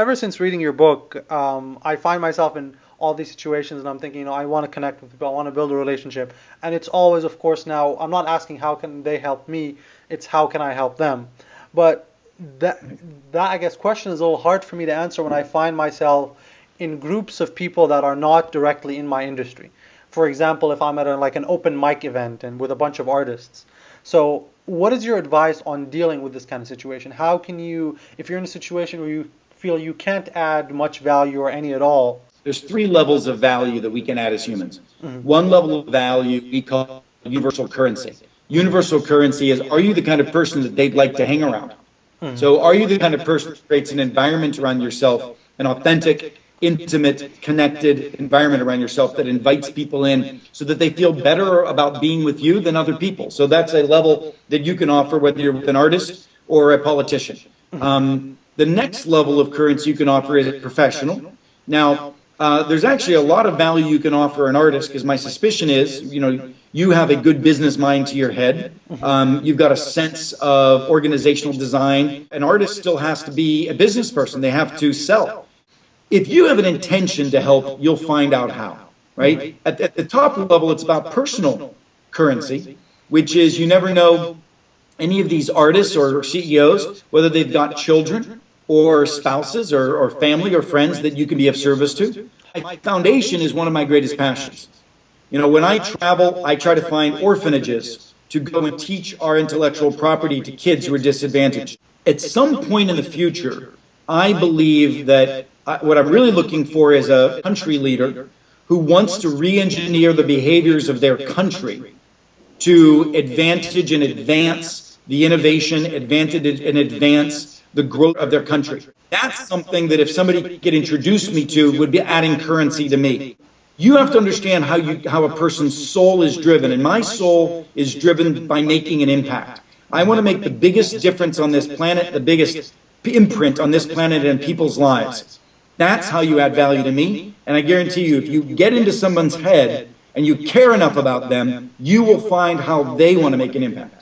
ever since reading your book, um, I find myself in all these situations and I'm thinking, you know, I want to connect with people, I want to build a relationship. And it's always, of course, now I'm not asking how can they help me, it's how can I help them. But that that I guess question is a little hard for me to answer when I find myself in groups of people that are not directly in my industry. For example, if I'm at a, like an open mic event and with a bunch of artists. So, what is your advice on dealing with this kind of situation? How can you, if you're in a situation where you feel you can't add much value or any at all, there's three levels of value that we can add as humans. Mm-hmm. One level of value we call universal currency. Universal currency is are you the kind of person that they'd like to hang around? Mm-hmm. So are you the kind of person that creates an environment around yourself, an authentic, intimate, connected environment around yourself that invites people in so that they feel better about being with you than other people. So that's a level that you can offer whether you're with an artist or a politician. Mm-hmm. Um, the next level of currency you can offer is a professional. Now, uh, there's actually a lot of value you can offer an artist because my suspicion is, you know, you have a good business mind to your head. Um, you've got a sense of organizational design. An artist still has to be a business person. They have to sell. If you have an intention to help, you'll find out how, right? At, at the top level, it's about personal currency, which is you never know any of these artists or CEOs, whether they've got children or spouses or, or family or friends that you can be of service to. My foundation is one of my greatest passions. You know, when I travel, I try to find orphanages to go and teach our intellectual property to kids who are disadvantaged. At some point in the future, I believe that I, what I'm really looking for is a country leader who wants to re-engineer the behaviors of their country to advantage and advance the innovation, advantage and advance the growth of their country. That's something that if somebody could introduce me to would be adding currency to me. You have to understand how you how a person's soul is driven, and my soul is driven by making an impact. I want to make the biggest difference on this planet, the biggest imprint on this planet and people's lives. That's how you add value to me, and I guarantee you, if you get into someone's head and you care enough about them, you will find how they want to make an impact.